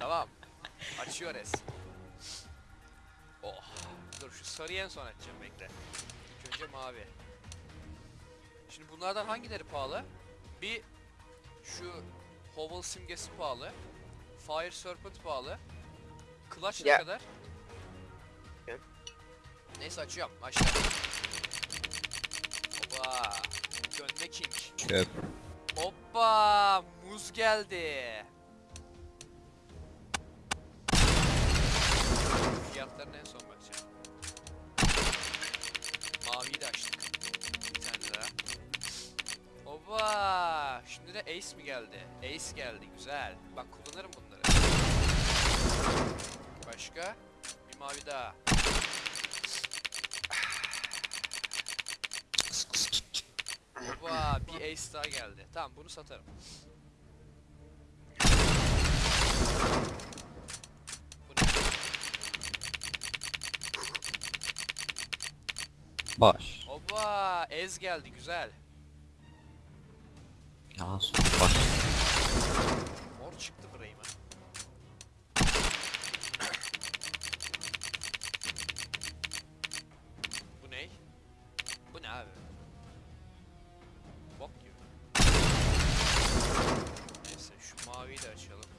tamam. Açıyoruz. Oh. Dur şu sarıyı en son açacağım bekle. İlk önce mavi. Şimdi bunlardan hangileri pahalı? Bir şu Hovel simgesi pahalı. Fire Serpent pahalı. Clutch ne Ya. kadar? Ya. Neyse açıyorum. Açtım. Hoppa. Dönme king. Çöp. Hoppa. Muz geldi. Şimdi de Ace mi geldi? Ace geldi. Güzel. Bak kullanırım bunları. Başka? Bir mavi daha. Hoppa. Bir Ace daha geldi. Tamam bunu satarım. Baş. Hoppa. Ez geldi. Güzel. Ya baş. Mor çıktı frame'e. Bu ne? Bu ne abi? Bok gibi. Neyse şu maviyi de açalım.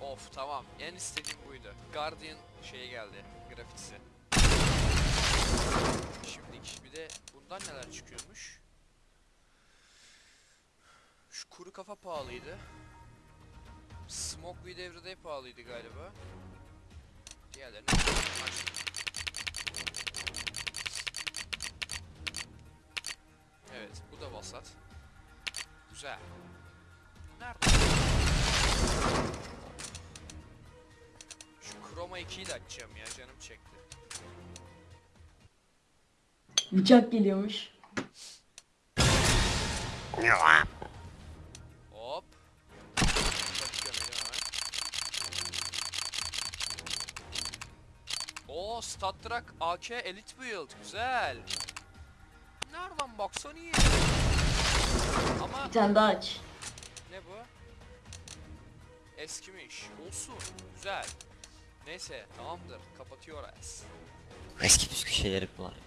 Of tamam. En istediğim buydu. Guardian şeye geldi. Grafitisi. Şimdi bir de bundan neler çıkıyormuş? Şu kuru kafa pahalıydı. Smoke with Everyday pahalıydı galiba. Diğerlerini açtık. Evet, bu da vasat. Güzel. Nerede? Şu Chroma 2'yi de açacağım ya, canım çekti. Bıçak geliyormuş. Hop. Bıçak gömelim hemen. Oo, Stat Track AK Elite Build. Güzel. Nereden baksan iyi. Ama Bir tane daha aç. ne bu? Eskimiş. Olsun. Güzel. Neyse tamamdır. Kapatıyoruz. Eski püskü şeyleri kullanıyor.